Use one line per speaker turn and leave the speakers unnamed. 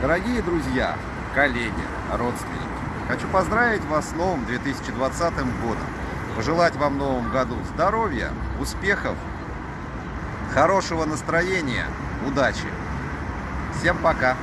Дорогие друзья, коллеги, родственники, хочу поздравить вас с новым 2020 годом. Пожелать вам в новом году здоровья, успехов, хорошего настроения, удачи. Всем пока!